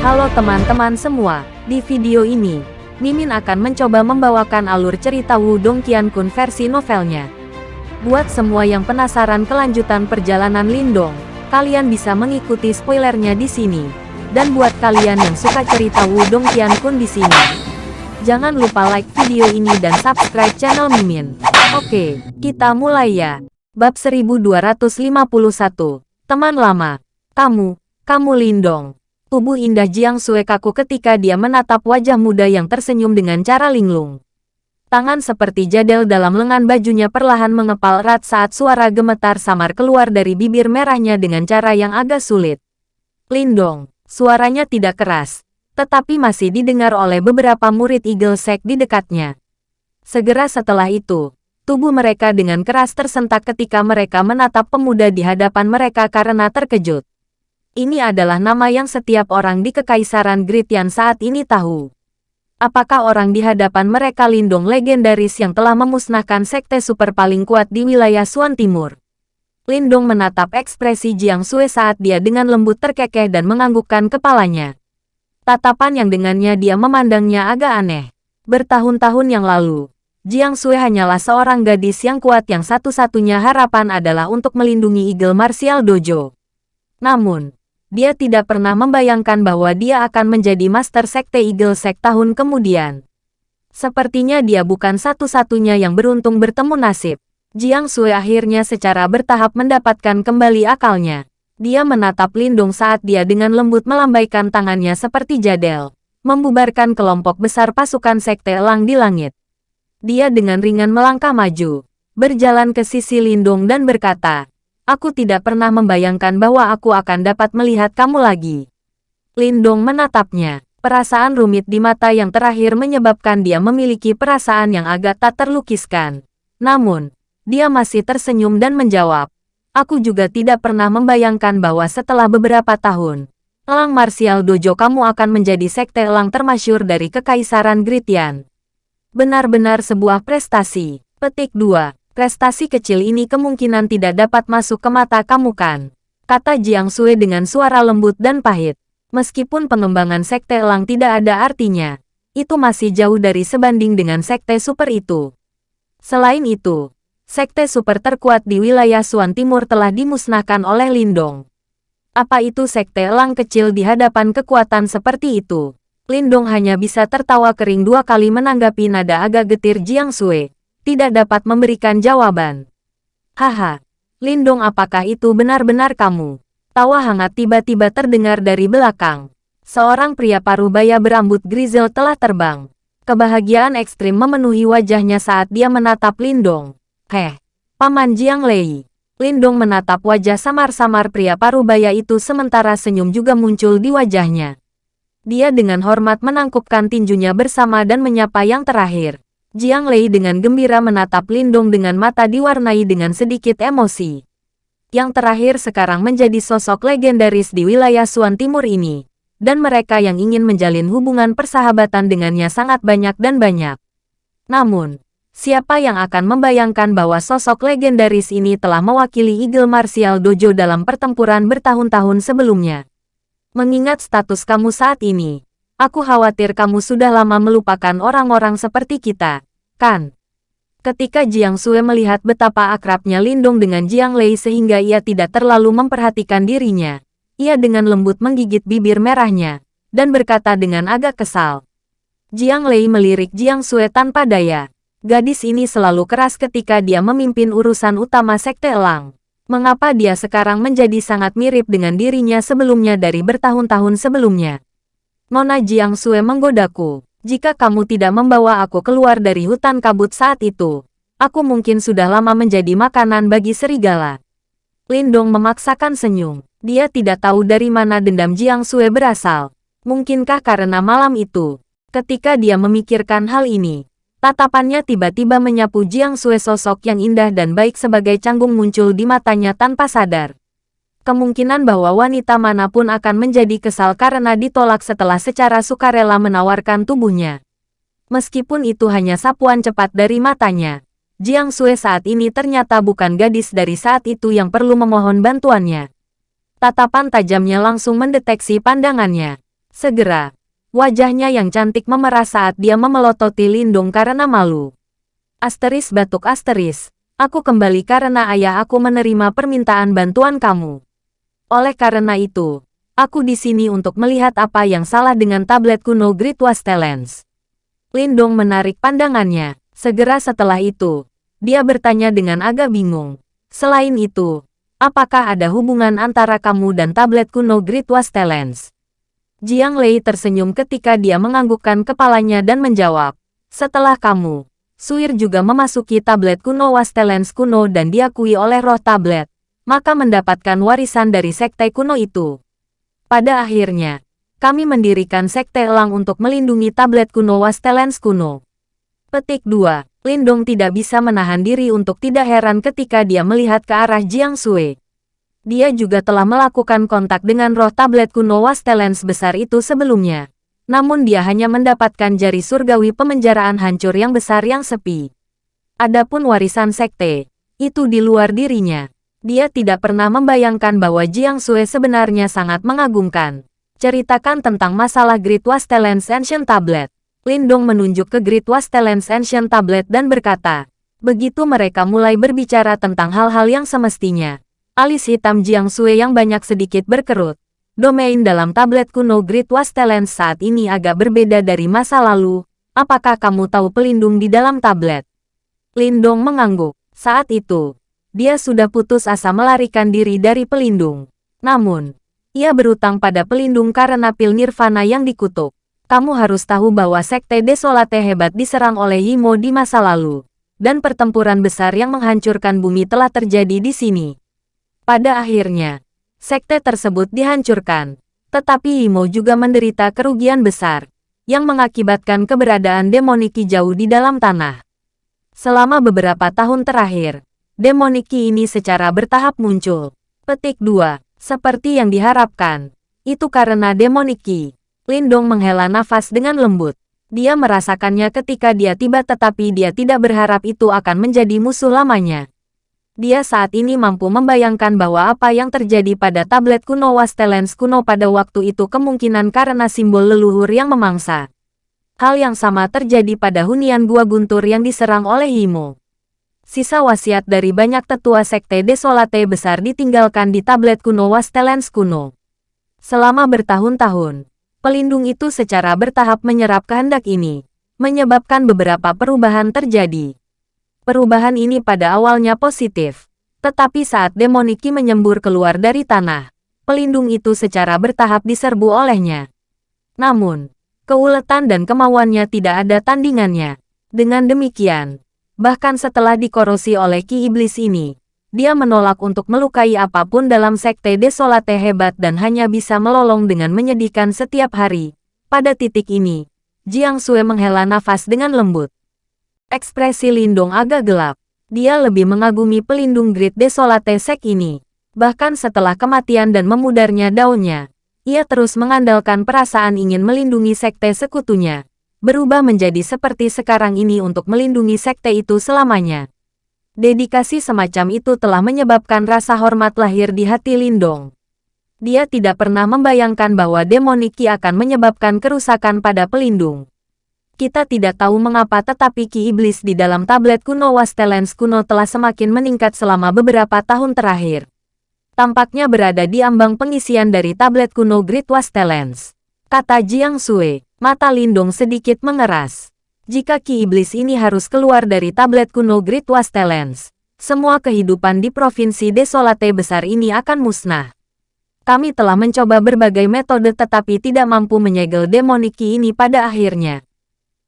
Halo teman-teman semua, di video ini, Mimin akan mencoba membawakan alur cerita Wudong Qiankun versi novelnya. Buat semua yang penasaran kelanjutan perjalanan Lindong, kalian bisa mengikuti spoilernya di sini. Dan buat kalian yang suka cerita Wudong Qiankun di sini, jangan lupa like video ini dan subscribe channel Mimin. Oke, kita mulai ya. Bab 1251, Teman Lama. Kamu, kamu Lindong. Tubuh indah Jiang Sue kaku ketika dia menatap wajah muda yang tersenyum dengan cara linglung. Tangan seperti jadel dalam lengan bajunya perlahan mengepal erat saat suara gemetar samar keluar dari bibir merahnya dengan cara yang agak sulit. Lindong, suaranya tidak keras, tetapi masih didengar oleh beberapa murid Eagle Sect di dekatnya. Segera setelah itu, tubuh mereka dengan keras tersentak ketika mereka menatap pemuda di hadapan mereka karena terkejut. Ini adalah nama yang setiap orang di Kekaisaran Gritian saat ini tahu. Apakah orang di hadapan mereka lindung legendaris yang telah memusnahkan sekte super paling kuat di wilayah Suan Timur? Lindong menatap ekspresi Jiang Sue saat dia dengan lembut terkekeh dan menganggukkan kepalanya. Tatapan yang dengannya dia memandangnya agak aneh. Bertahun-tahun yang lalu, Jiang Sue hanyalah seorang gadis yang kuat yang satu-satunya harapan adalah untuk melindungi Eagle Martial Dojo. Namun, dia tidak pernah membayangkan bahwa dia akan menjadi Master Sekte Eagle Sect tahun kemudian. Sepertinya dia bukan satu-satunya yang beruntung bertemu nasib. Jiang Sui akhirnya secara bertahap mendapatkan kembali akalnya. Dia menatap Lindung saat dia dengan lembut melambaikan tangannya seperti jadel, membubarkan kelompok besar pasukan Sekte Elang di langit. Dia dengan ringan melangkah maju, berjalan ke sisi Lindung dan berkata, Aku tidak pernah membayangkan bahwa aku akan dapat melihat kamu lagi. Lindong menatapnya. Perasaan rumit di mata yang terakhir menyebabkan dia memiliki perasaan yang agak tak terlukiskan. Namun, dia masih tersenyum dan menjawab, Aku juga tidak pernah membayangkan bahwa setelah beberapa tahun, Elang Martial Dojo kamu akan menjadi sekte elang termasyur dari Kekaisaran Gritian. Benar-benar sebuah prestasi. Petik 2. Prestasi kecil ini kemungkinan tidak dapat masuk ke mata kamu kan? Kata Jiang Sui dengan suara lembut dan pahit. Meskipun pengembangan sekte elang tidak ada artinya, itu masih jauh dari sebanding dengan sekte super itu. Selain itu, sekte super terkuat di wilayah Suan Timur telah dimusnahkan oleh Lindong. Apa itu sekte elang kecil di hadapan kekuatan seperti itu? Lindong hanya bisa tertawa kering dua kali menanggapi nada agak getir Jiang Sui tidak dapat memberikan jawaban. Haha, Lindung apakah itu benar-benar kamu? Tawa hangat tiba-tiba terdengar dari belakang. Seorang pria parubaya berambut grizzle telah terbang. Kebahagiaan ekstrim memenuhi wajahnya saat dia menatap Lindong. Heh, Paman Jiang Lei. Lindong menatap wajah samar-samar pria parubaya itu sementara senyum juga muncul di wajahnya. Dia dengan hormat menangkupkan tinjunya bersama dan menyapa yang terakhir. Jiang Lei dengan gembira menatap Lindong dengan mata diwarnai dengan sedikit emosi. Yang terakhir sekarang menjadi sosok legendaris di wilayah Suan Timur ini. Dan mereka yang ingin menjalin hubungan persahabatan dengannya sangat banyak dan banyak. Namun, siapa yang akan membayangkan bahwa sosok legendaris ini telah mewakili Eagle Martial Dojo dalam pertempuran bertahun-tahun sebelumnya? Mengingat status kamu saat ini, Aku khawatir kamu sudah lama melupakan orang-orang seperti kita, kan? Ketika Jiang Sue melihat betapa akrabnya Lindong dengan Jiang Lei sehingga ia tidak terlalu memperhatikan dirinya, ia dengan lembut menggigit bibir merahnya, dan berkata dengan agak kesal. Jiang Lei melirik Jiang Sue tanpa daya. Gadis ini selalu keras ketika dia memimpin urusan utama Sekte Elang. Mengapa dia sekarang menjadi sangat mirip dengan dirinya sebelumnya dari bertahun-tahun sebelumnya? Nona Jiang Sue menggodaku. Jika kamu tidak membawa aku keluar dari hutan kabut saat itu, aku mungkin sudah lama menjadi makanan bagi serigala. Lindong memaksakan senyum. Dia tidak tahu dari mana dendam Jiang Sue berasal. Mungkinkah karena malam itu, ketika dia memikirkan hal ini, tatapannya tiba-tiba menyapu Jiang Sue sosok yang indah dan baik sebagai canggung muncul di matanya tanpa sadar kemungkinan bahwa wanita mana pun akan menjadi kesal karena ditolak setelah secara sukarela menawarkan tubuhnya. Meskipun itu hanya sapuan cepat dari matanya, Jiang Sue saat ini ternyata bukan gadis dari saat itu yang perlu memohon bantuannya. Tatapan tajamnya langsung mendeteksi pandangannya. Segera, wajahnya yang cantik memerah saat dia memelototi Lindung karena malu. Asteris batuk asteris, aku kembali karena ayah aku menerima permintaan bantuan kamu. Oleh karena itu, aku di sini untuk melihat apa yang salah dengan tablet kuno Great Wastelens. Lindong menarik pandangannya. Segera setelah itu, dia bertanya dengan agak bingung. Selain itu, apakah ada hubungan antara kamu dan tablet kuno Great Wastelens? Jiang Lei tersenyum ketika dia menganggukkan kepalanya dan menjawab, setelah kamu, Suir juga memasuki tablet kuno Wastelens kuno dan diakui oleh roh tablet, maka mendapatkan warisan dari sekte kuno itu. Pada akhirnya, kami mendirikan sekte elang untuk melindungi tablet kuno Wastelens kuno. Petik 2. Lindong tidak bisa menahan diri untuk tidak heran ketika dia melihat ke arah Jiang Sui. Dia juga telah melakukan kontak dengan roh tablet kuno Wastelens besar itu sebelumnya. Namun dia hanya mendapatkan jari surgawi pemenjaraan hancur yang besar yang sepi. Adapun warisan sekte, itu di luar dirinya. Dia tidak pernah membayangkan bahwa Jiang Sui sebenarnya sangat mengagumkan. Ceritakan tentang masalah Great Wastelens Ancient Tablet. Lindong menunjuk ke Great Wastelens Ancient Tablet dan berkata, begitu mereka mulai berbicara tentang hal-hal yang semestinya, Alis hitam Jiang Sui yang banyak sedikit berkerut. Domain dalam tablet kuno Great Wastelens saat ini agak berbeda dari masa lalu. Apakah kamu tahu pelindung di dalam tablet? Lindong mengangguk. Saat itu, dia sudah putus asa melarikan diri dari pelindung. Namun, ia berutang pada pelindung karena pil nirvana yang dikutuk. Kamu harus tahu bahwa Sekte Desolate hebat diserang oleh Yimo di masa lalu. Dan pertempuran besar yang menghancurkan bumi telah terjadi di sini. Pada akhirnya, sekte tersebut dihancurkan, tetapi Imo juga menderita kerugian besar, yang mengakibatkan keberadaan demoniki jauh di dalam tanah. Selama beberapa tahun terakhir, demoniki ini secara bertahap muncul. Petik 2. Seperti yang diharapkan. Itu karena demoniki. Lindong menghela nafas dengan lembut. Dia merasakannya ketika dia tiba tetapi dia tidak berharap itu akan menjadi musuh lamanya dia saat ini mampu membayangkan bahwa apa yang terjadi pada tablet kuno Wastelens kuno pada waktu itu kemungkinan karena simbol leluhur yang memangsa. Hal yang sama terjadi pada hunian gua guntur yang diserang oleh Himo. Sisa wasiat dari banyak tetua sekte desolate besar ditinggalkan di tablet kuno Wastelens kuno. Selama bertahun-tahun, pelindung itu secara bertahap menyerap kehendak ini, menyebabkan beberapa perubahan terjadi. Perubahan ini pada awalnya positif. Tetapi saat demoniki menyembur keluar dari tanah, pelindung itu secara bertahap diserbu olehnya. Namun, keuletan dan kemauannya tidak ada tandingannya. Dengan demikian, bahkan setelah dikorosi oleh Ki Iblis ini, dia menolak untuk melukai apa pun dalam sekte desolate hebat dan hanya bisa melolong dengan menyedihkan setiap hari. Pada titik ini, Jiang Sui menghela nafas dengan lembut. Ekspresi Lindong agak gelap. Dia lebih mengagumi pelindung Great Desolate Sek ini. Bahkan setelah kematian dan memudarnya daunnya, ia terus mengandalkan perasaan ingin melindungi sekte sekutunya. Berubah menjadi seperti sekarang ini untuk melindungi sekte itu selamanya. Dedikasi semacam itu telah menyebabkan rasa hormat lahir di hati Lindong. Dia tidak pernah membayangkan bahwa demoniki akan menyebabkan kerusakan pada pelindung. Kita tidak tahu mengapa tetapi Ki Iblis di dalam tablet kuno Wastelens kuno telah semakin meningkat selama beberapa tahun terakhir. Tampaknya berada di ambang pengisian dari tablet kuno Great Wastelens. Kata Jiang Sui, mata Lindung sedikit mengeras. Jika Ki Iblis ini harus keluar dari tablet kuno Great Wastelens, semua kehidupan di provinsi desolate besar ini akan musnah. Kami telah mencoba berbagai metode tetapi tidak mampu menyegel demoniki ini pada akhirnya.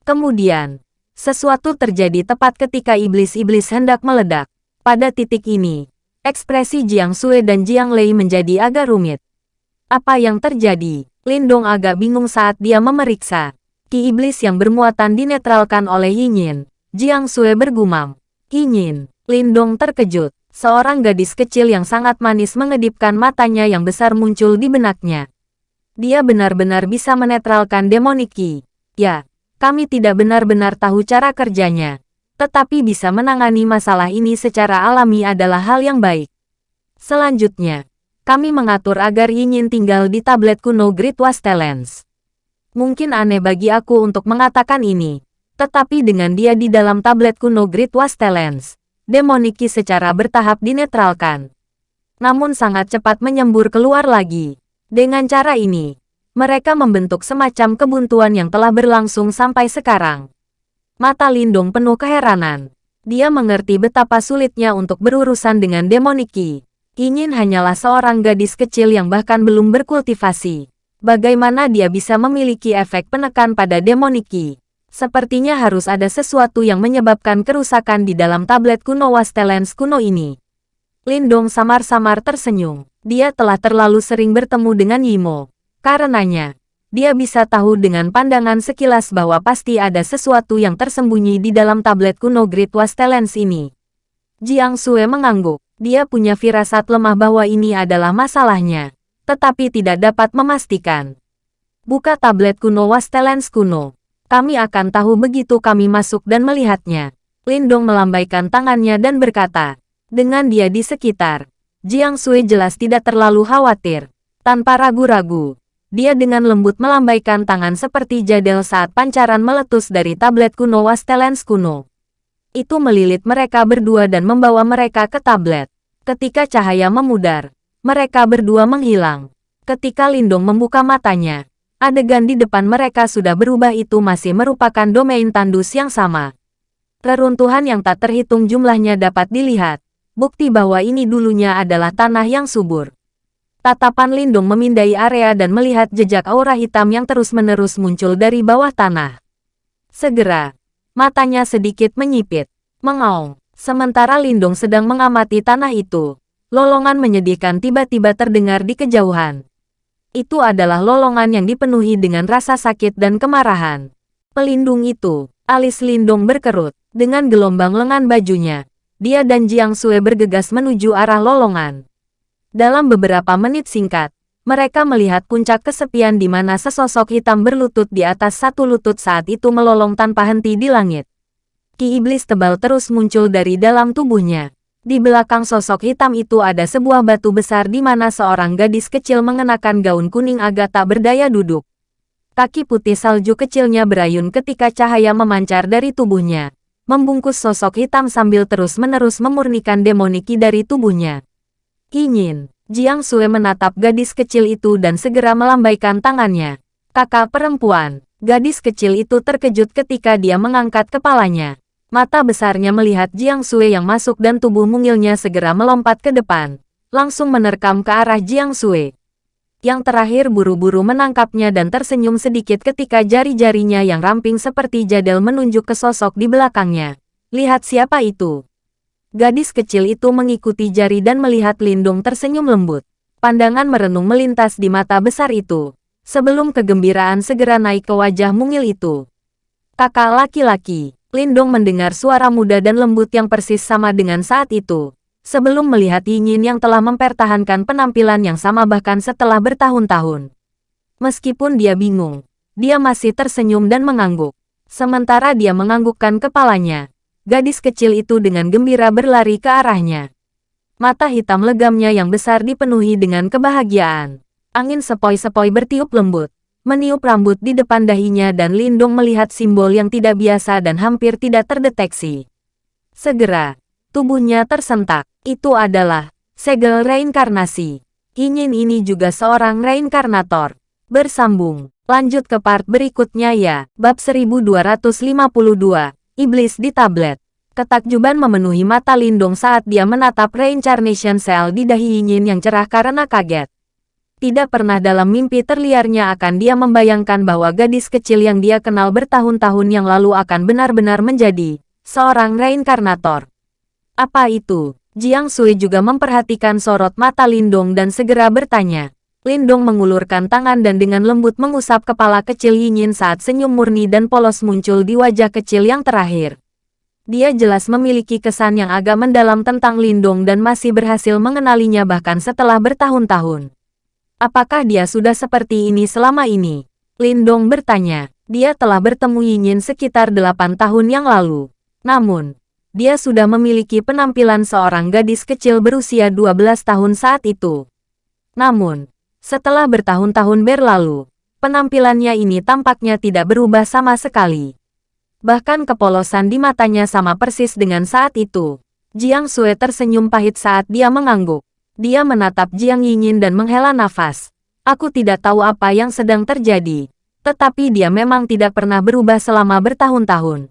Kemudian, sesuatu terjadi tepat ketika iblis-iblis hendak meledak. Pada titik ini, ekspresi Jiang Sui dan Jiang Lei menjadi agak rumit. Apa yang terjadi? Lindong agak bingung saat dia memeriksa. Ki iblis yang bermuatan dinetralkan oleh Yinyin. Jiang Sui bergumam. Yinyin. Lindong terkejut. Seorang gadis kecil yang sangat manis mengedipkan matanya yang besar muncul di benaknya. Dia benar-benar bisa menetralkan demoniki. Ya, kami tidak benar-benar tahu cara kerjanya. Tetapi bisa menangani masalah ini secara alami adalah hal yang baik. Selanjutnya, kami mengatur agar Yinyin tinggal di tablet kuno Great Wastelens. Mungkin aneh bagi aku untuk mengatakan ini, tetapi dengan dia di dalam tablet kuno Great Wastelens, Demoniki secara bertahap dinetralkan. Namun sangat cepat menyembur keluar lagi. Dengan cara ini, mereka membentuk semacam kebuntuan yang telah berlangsung sampai sekarang. Mata Lindung penuh keheranan. Dia mengerti betapa sulitnya untuk berurusan dengan Demoniki. Ingin hanyalah seorang gadis kecil yang bahkan belum berkultivasi bagaimana dia bisa memiliki efek penekan pada demoniki. Sepertinya harus ada sesuatu yang menyebabkan kerusakan di dalam tablet kuno Wastelens kuno ini. Lindong samar-samar tersenyum. Dia telah terlalu sering bertemu dengan Yimo. Karenanya, dia bisa tahu dengan pandangan sekilas bahwa pasti ada sesuatu yang tersembunyi di dalam tablet kuno Great Wastelens ini. Jiang Sue mengangguk. Dia punya firasat lemah bahwa ini adalah masalahnya tetapi tidak dapat memastikan. Buka tablet kuno Wastelens kuno. Kami akan tahu begitu kami masuk dan melihatnya. Lindong melambaikan tangannya dan berkata, dengan dia di sekitar, Jiang Sui jelas tidak terlalu khawatir. Tanpa ragu-ragu, dia dengan lembut melambaikan tangan seperti jadel saat pancaran meletus dari tablet kuno Wastelens kuno. Itu melilit mereka berdua dan membawa mereka ke tablet. Ketika cahaya memudar, mereka berdua menghilang. Ketika Lindong membuka matanya, adegan di depan mereka sudah berubah itu masih merupakan domain tandus yang sama. Reruntuhan yang tak terhitung jumlahnya dapat dilihat, bukti bahwa ini dulunya adalah tanah yang subur. Tatapan Lindung memindai area dan melihat jejak aura hitam yang terus-menerus muncul dari bawah tanah. Segera, matanya sedikit menyipit, mengaung. Sementara Lindung sedang mengamati tanah itu, Lolongan menyedihkan tiba-tiba terdengar di kejauhan. Itu adalah lolongan yang dipenuhi dengan rasa sakit dan kemarahan. Pelindung itu, alis Lindung berkerut, dengan gelombang lengan bajunya. Dia dan Jiang Sue bergegas menuju arah lolongan. Dalam beberapa menit singkat, mereka melihat puncak kesepian di mana sesosok hitam berlutut di atas satu lutut saat itu melolong tanpa henti di langit. Ki iblis tebal terus muncul dari dalam tubuhnya. Di belakang sosok hitam itu ada sebuah batu besar di mana seorang gadis kecil mengenakan gaun kuning agak tak berdaya duduk. Kaki putih salju kecilnya berayun ketika cahaya memancar dari tubuhnya, membungkus sosok hitam sambil terus-menerus memurnikan demoniki dari tubuhnya. Ingin, Jiang Sue menatap gadis kecil itu dan segera melambaikan tangannya. Kakak perempuan, gadis kecil itu terkejut ketika dia mengangkat kepalanya. Mata besarnya melihat Jiang Sui yang masuk dan tubuh mungilnya segera melompat ke depan, langsung menerkam ke arah Jiang Sui. Yang terakhir buru-buru menangkapnya dan tersenyum sedikit ketika jari-jarinya yang ramping seperti jadel menunjuk ke sosok di belakangnya. Lihat siapa itu. Gadis kecil itu mengikuti jari dan melihat Lindung tersenyum lembut. Pandangan merenung melintas di mata besar itu. Sebelum kegembiraan segera naik ke wajah mungil itu. Kakak laki-laki, Lindong mendengar suara muda dan lembut yang persis sama dengan saat itu. Sebelum melihat Yingin yang telah mempertahankan penampilan yang sama bahkan setelah bertahun-tahun. Meskipun dia bingung, dia masih tersenyum dan mengangguk. Sementara dia menganggukkan kepalanya, gadis kecil itu dengan gembira berlari ke arahnya. Mata hitam legamnya yang besar dipenuhi dengan kebahagiaan. Angin sepoi-sepoi bertiup lembut meniup rambut di depan dahinya dan Lindung melihat simbol yang tidak biasa dan hampir tidak terdeteksi. Segera, tubuhnya tersentak. Itu adalah segel reinkarnasi. Ingin ini juga seorang reinkarnator. Bersambung. Lanjut ke part berikutnya ya. Bab 1252. Iblis di tablet. Ketakjuban memenuhi mata Lindung saat dia menatap reincarnation cell di dahi Ingin yang cerah karena kaget. Tidak pernah dalam mimpi terliarnya akan dia membayangkan bahwa gadis kecil yang dia kenal bertahun-tahun yang lalu akan benar-benar menjadi seorang reinkarnator. Apa itu? Jiang Sui juga memperhatikan sorot mata Lindong dan segera bertanya. Lindong mengulurkan tangan dan dengan lembut mengusap kepala kecil Yingin saat senyum murni dan polos muncul di wajah kecil yang terakhir. Dia jelas memiliki kesan yang agak mendalam tentang Lindong dan masih berhasil mengenalinya bahkan setelah bertahun-tahun. Apakah dia sudah seperti ini selama ini? Lindong bertanya. Dia telah bertemu Yinyin sekitar delapan tahun yang lalu. Namun, dia sudah memiliki penampilan seorang gadis kecil berusia 12 tahun saat itu. Namun, setelah bertahun-tahun berlalu, penampilannya ini tampaknya tidak berubah sama sekali. Bahkan kepolosan di matanya sama persis dengan saat itu. Jiang Sue tersenyum pahit saat dia mengangguk. Dia menatap Jiang Yingin dan menghela nafas. Aku tidak tahu apa yang sedang terjadi. Tetapi dia memang tidak pernah berubah selama bertahun-tahun.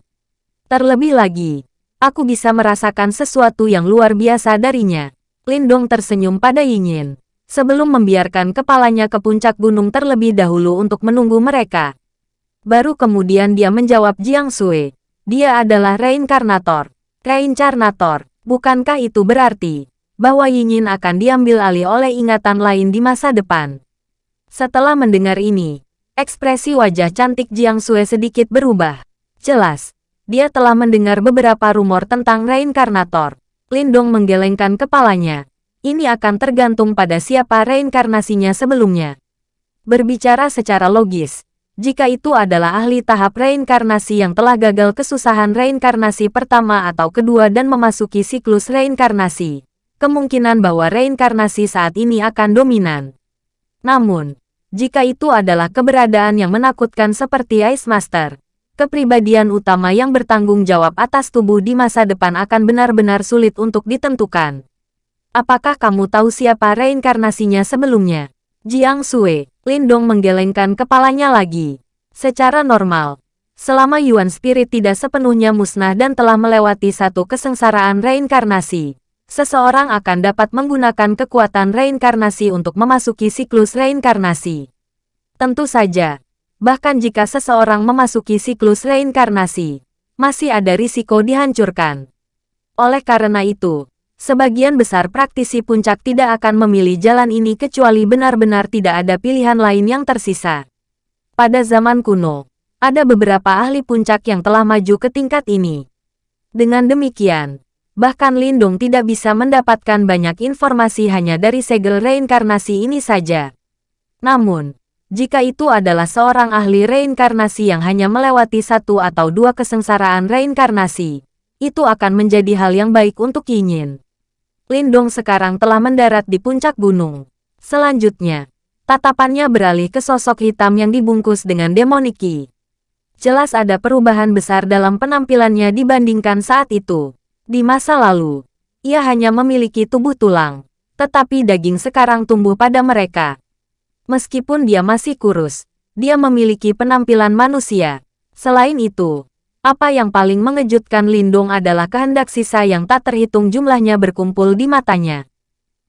Terlebih lagi, aku bisa merasakan sesuatu yang luar biasa darinya. Lindong tersenyum pada Yingin sebelum membiarkan kepalanya ke puncak gunung terlebih dahulu untuk menunggu mereka. Baru kemudian dia menjawab Jiang Sui. Dia adalah reinkarnator. Reinkarnator, bukankah itu berarti bahwa Yingin akan diambil alih oleh ingatan lain di masa depan? Setelah mendengar ini, ekspresi wajah cantik Jiang Sui sedikit berubah. Jelas, dia telah mendengar beberapa rumor tentang reinkarnator. Lindong menggelengkan kepalanya ini akan tergantung pada siapa reinkarnasinya sebelumnya. Berbicara secara logis, jika itu adalah ahli tahap reinkarnasi yang telah gagal kesusahan reinkarnasi pertama atau kedua dan memasuki siklus reinkarnasi, kemungkinan bahwa reinkarnasi saat ini akan dominan. Namun, jika itu adalah keberadaan yang menakutkan seperti Ice Master, kepribadian utama yang bertanggung jawab atas tubuh di masa depan akan benar-benar sulit untuk ditentukan. Apakah kamu tahu siapa reinkarnasinya sebelumnya? Jiang Sui, Lindong menggelengkan kepalanya lagi. Secara normal, selama Yuan Spirit tidak sepenuhnya musnah dan telah melewati satu kesengsaraan reinkarnasi, seseorang akan dapat menggunakan kekuatan reinkarnasi untuk memasuki siklus reinkarnasi. Tentu saja, bahkan jika seseorang memasuki siklus reinkarnasi, masih ada risiko dihancurkan. Oleh karena itu, Sebagian besar praktisi puncak tidak akan memilih jalan ini kecuali benar-benar tidak ada pilihan lain yang tersisa. Pada zaman kuno, ada beberapa ahli puncak yang telah maju ke tingkat ini. Dengan demikian, bahkan Lindung tidak bisa mendapatkan banyak informasi hanya dari segel reinkarnasi ini saja. Namun, jika itu adalah seorang ahli reinkarnasi yang hanya melewati satu atau dua kesengsaraan reinkarnasi, itu akan menjadi hal yang baik untuk Yinyin. Lindong sekarang telah mendarat di puncak gunung. Selanjutnya, tatapannya beralih ke sosok hitam yang dibungkus dengan demoniki. Jelas ada perubahan besar dalam penampilannya dibandingkan saat itu. Di masa lalu, ia hanya memiliki tubuh tulang, tetapi daging sekarang tumbuh pada mereka. Meskipun dia masih kurus, dia memiliki penampilan manusia. Selain itu, apa yang paling mengejutkan Lindung adalah kehendak sisa yang tak terhitung jumlahnya berkumpul di matanya.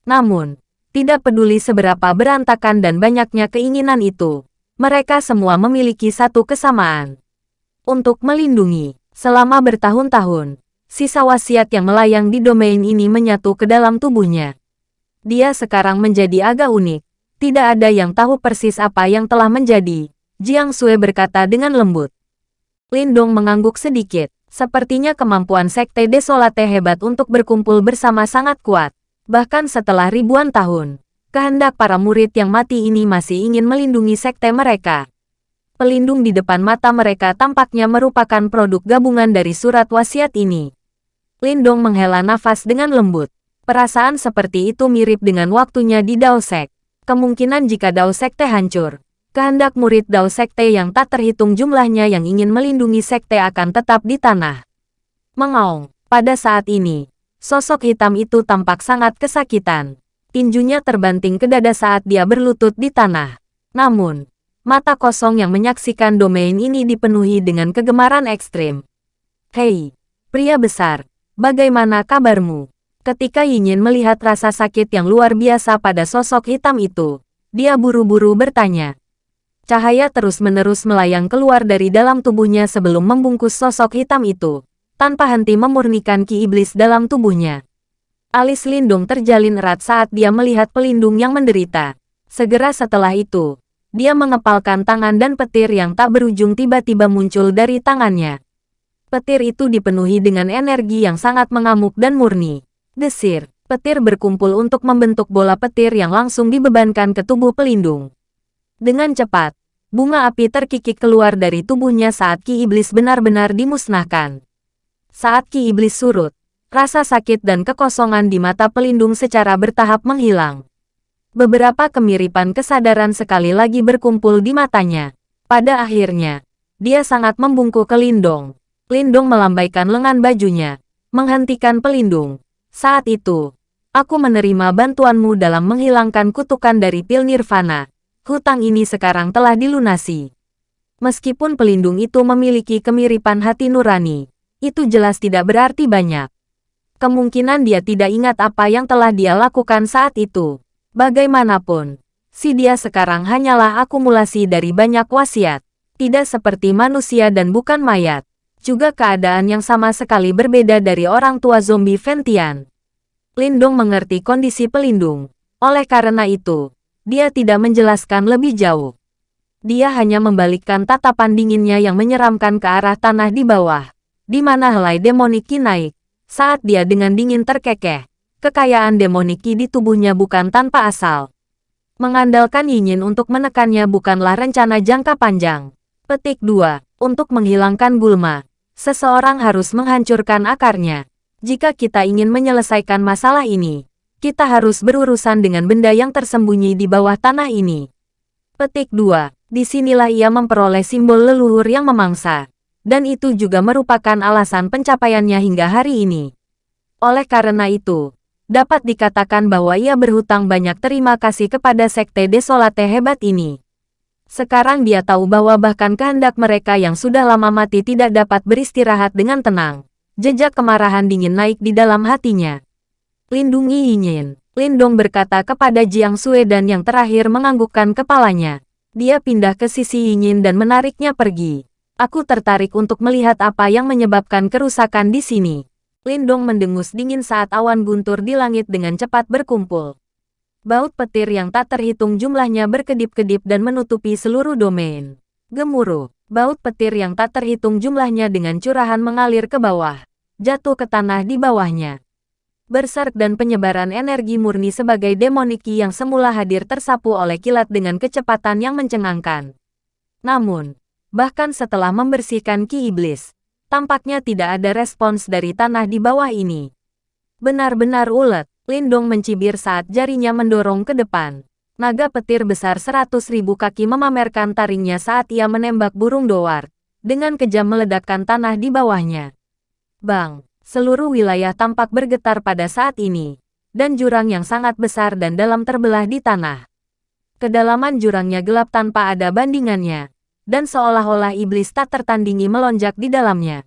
Namun, tidak peduli seberapa berantakan dan banyaknya keinginan itu, mereka semua memiliki satu kesamaan. Untuk melindungi, selama bertahun-tahun, sisa wasiat yang melayang di domain ini menyatu ke dalam tubuhnya. Dia sekarang menjadi agak unik. Tidak ada yang tahu persis apa yang telah menjadi. Jiang Sui berkata dengan lembut. Lindong mengangguk sedikit. Sepertinya kemampuan Sekte Desolate hebat untuk berkumpul bersama sangat kuat. Bahkan setelah ribuan tahun, kehendak para murid yang mati ini masih ingin melindungi sekte mereka. Pelindung di depan mata mereka tampaknya merupakan produk gabungan dari surat wasiat ini. Lindong menghela nafas dengan lembut. Perasaan seperti itu mirip dengan waktunya di Dao Sek. Kemungkinan jika Dao Sekte hancur, kehendak murid Dao Sekte yang tak terhitung jumlahnya yang ingin melindungi Sekte akan tetap di tanah. Mengaung, pada saat ini, sosok hitam itu tampak sangat kesakitan. Tinjunya terbanting ke dada saat dia berlutut di tanah. Namun, mata kosong yang menyaksikan domain ini dipenuhi dengan kegemaran ekstrim. Hei, pria besar, bagaimana kabarmu? Ketika Yinyin melihat rasa sakit yang luar biasa pada sosok hitam itu, dia buru-buru bertanya. Cahaya terus-menerus melayang keluar dari dalam tubuhnya sebelum membungkus sosok hitam itu, tanpa henti memurnikan ki iblis dalam tubuhnya. Alis Lindung terjalin erat saat dia melihat pelindung yang menderita. Segera setelah itu, dia mengepalkan tangan dan petir yang tak berujung tiba-tiba muncul dari tangannya. Petir itu dipenuhi dengan energi yang sangat mengamuk dan murni. Desir, petir berkumpul untuk membentuk bola petir yang langsung dibebankan ke tubuh pelindung. Dengan cepat, bunga api terkikik keluar dari tubuhnya saat ki iblis benar-benar dimusnahkan. Saat ki iblis surut, rasa sakit dan kekosongan di mata pelindung secara bertahap menghilang. Beberapa kemiripan kesadaran sekali lagi berkumpul di matanya. Pada akhirnya, dia sangat membungkuk ke Lindong. Lindong melambaikan lengan bajunya, menghentikan pelindung. Saat itu, aku menerima bantuanmu dalam menghilangkan kutukan dari pil nirvana. Hutang ini sekarang telah dilunasi. Meskipun pelindung itu memiliki kemiripan hati nurani, itu jelas tidak berarti banyak. Kemungkinan dia tidak ingat apa yang telah dia lakukan saat itu. Bagaimanapun, si dia sekarang hanyalah akumulasi dari banyak wasiat. Tidak seperti manusia dan bukan mayat. Juga keadaan yang sama sekali berbeda dari orang tua zombie Ventian. Lindung mengerti kondisi pelindung. Oleh karena itu, dia tidak menjelaskan lebih jauh. Dia hanya membalikkan tatapan dinginnya yang menyeramkan ke arah tanah di bawah, di mana helai demoniki naik, saat dia dengan dingin terkekeh kekayaan demoniki di tubuhnya bukan tanpa asal. Mengandalkan Yinyin untuk menekannya bukanlah rencana jangka panjang. Petik 2. Untuk menghilangkan gulma, seseorang harus menghancurkan akarnya. Jika kita ingin menyelesaikan masalah ini, kita harus berurusan dengan benda yang tersembunyi di bawah tanah ini. Petik 2. Di sinilah ia memperoleh simbol leluhur yang memangsa. Dan itu juga merupakan alasan pencapaiannya hingga hari ini. Oleh karena itu, dapat dikatakan bahwa ia berhutang banyak terima kasih kepada Sekte Desolate hebat ini. Sekarang dia tahu bahwa bahkan kehendak mereka yang sudah lama mati tidak dapat beristirahat dengan tenang. Jejak kemarahan dingin naik di dalam hatinya. Lindungi Yinyin. Lindong berkata kepada Jiang Sue dan yang terakhir menganggukkan kepalanya. Dia pindah ke sisi Yinyin dan menariknya pergi. Aku tertarik untuk melihat apa yang menyebabkan kerusakan di sini. Lindong mendengus dingin saat awan guntur di langit dengan cepat berkumpul. Baut petir yang tak terhitung jumlahnya berkedip-kedip dan menutupi seluruh domain. Gemuruh, baut petir yang tak terhitung jumlahnya dengan curahan mengalir ke bawah, jatuh ke tanah di bawahnya. Berserk dan penyebaran energi murni sebagai demoniki yang semula hadir tersapu oleh kilat dengan kecepatan yang mencengangkan. Namun, bahkan setelah membersihkan ki iblis, Tampaknya tidak ada respons dari tanah di bawah ini. Benar-benar ulet, Lindong mencibir saat jarinya mendorong ke depan. Naga petir besar seratus ribu kaki memamerkan taringnya saat ia menembak burung doar, dengan kejam meledakkan tanah di bawahnya. Bang, seluruh wilayah tampak bergetar pada saat ini, dan jurang yang sangat besar dan dalam terbelah di tanah. Kedalaman jurangnya gelap tanpa ada bandingannya, dan seolah-olah iblis tak tertandingi melonjak di dalamnya.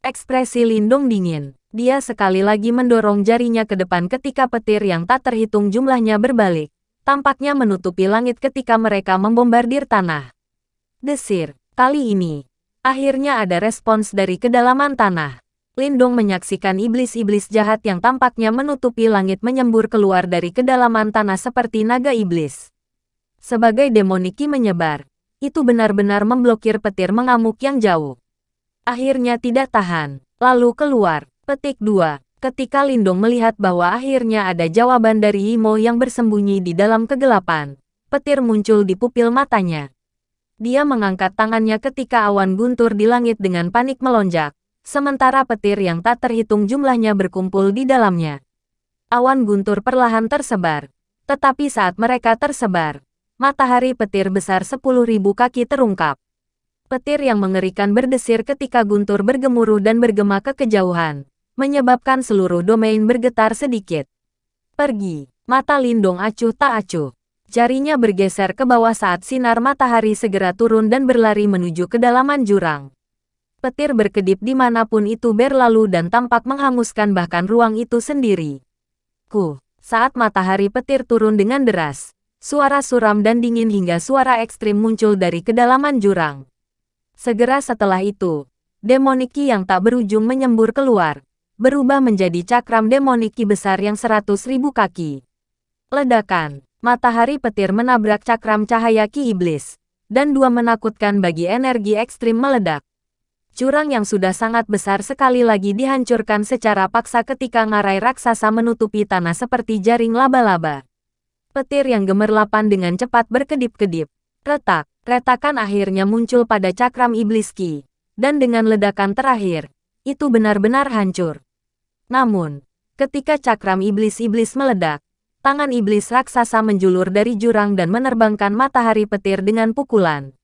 Ekspresi Lindung dingin. Dia sekali lagi mendorong jarinya ke depan ketika petir yang tak terhitung jumlahnya berbalik. Tampaknya menutupi langit ketika mereka membombardir tanah. Desir, kali ini, akhirnya ada respons dari kedalaman tanah. Lindung menyaksikan iblis-iblis jahat yang tampaknya menutupi langit menyembur keluar dari kedalaman tanah seperti naga iblis. Sebagai demoniki menyebar, itu benar-benar memblokir petir mengamuk yang jauh. Akhirnya tidak tahan, lalu keluar. Petik 2. Ketika Lindong melihat bahwa akhirnya ada jawaban dari Imo yang bersembunyi di dalam kegelapan, petir muncul di pupil matanya. Dia mengangkat tangannya ketika awan guntur di langit dengan panik melonjak, sementara petir yang tak terhitung jumlahnya berkumpul di dalamnya. Awan guntur perlahan tersebar, tetapi saat mereka tersebar, matahari petir besar 10.000 kaki terungkap. Petir yang mengerikan berdesir ketika guntur bergemuruh dan bergema ke kejauhan, menyebabkan seluruh domain bergetar sedikit. Pergi, mata Lindong acuh tak acuh. Jarinya bergeser ke bawah saat sinar matahari segera turun dan berlari menuju kedalaman jurang. Petir berkedip di mana pun itu berlalu dan tampak menghanguskan bahkan ruang itu sendiri. Ku, saat matahari petir turun dengan deras, Suara suram dan dingin hingga suara ekstrim muncul dari kedalaman jurang. Segera setelah itu, demoniki yang tak berujung menyembur keluar, berubah menjadi cakram demoniki besar yang seratus ribu kaki. Ledakan, matahari petir menabrak cakram cahaya ki iblis, dan dua menakutkan bagi energi ekstrim meledak. Curang yang sudah sangat besar sekali lagi dihancurkan secara paksa ketika ngarai raksasa menutupi tanah seperti jaring laba-laba. Petir yang gemerlapan dengan cepat berkedip-kedip. Retak, retakan akhirnya muncul pada cakram iblis Ki. Dan dengan ledakan terakhir, itu benar-benar hancur. Namun, ketika cakram iblis-iblis meledak, Tangan iblis raksasa menjulur dari jurang dan menerbangkan matahari petir dengan pukulan.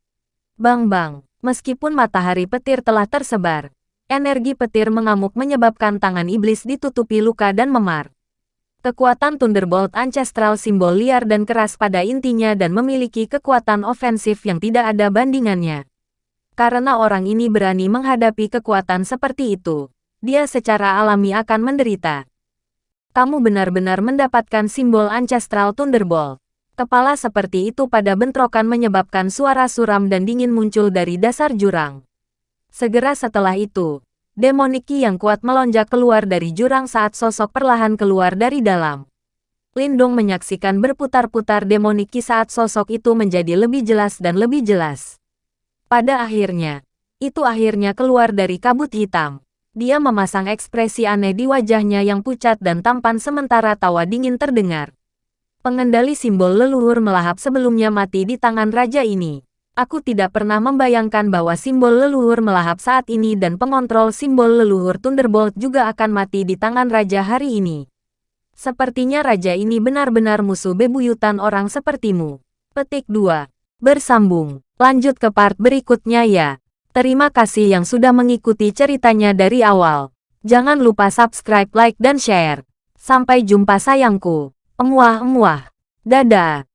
Bang-bang, meskipun matahari petir telah tersebar, energi petir mengamuk menyebabkan tangan iblis ditutupi luka dan memar. Kekuatan Thunderbolt Ancestral simbol liar dan keras pada intinya dan memiliki kekuatan ofensif yang tidak ada bandingannya. Karena orang ini berani menghadapi kekuatan seperti itu, dia secara alami akan menderita kamu benar-benar mendapatkan simbol Ancestral Thunderbolt. Kepala seperti itu pada bentrokan menyebabkan suara suram dan dingin muncul dari dasar jurang. Segera setelah itu, demoniki yang kuat melonjak keluar dari jurang saat sosok perlahan keluar dari dalam. Lindong menyaksikan berputar-putar demoniki saat sosok itu menjadi lebih jelas dan lebih jelas. Pada akhirnya, itu akhirnya keluar dari kabut hitam. Dia memasang ekspresi aneh di wajahnya yang pucat dan tampan sementara tawa dingin terdengar. Pengendali simbol leluhur melahap sebelumnya mati di tangan raja ini. Aku tidak pernah membayangkan bahwa simbol leluhur melahap saat ini dan pengontrol simbol leluhur Thunderbolt juga akan mati di tangan raja hari ini. Sepertinya raja ini benar-benar musuh bebuyutan orang sepertimu. Petik 2. Bersambung. Lanjut ke part berikutnya ya. Terima kasih yang sudah mengikuti ceritanya dari awal. Jangan lupa subscribe, like, dan share. Sampai jumpa sayangku. Emuah-emuah. Dadah.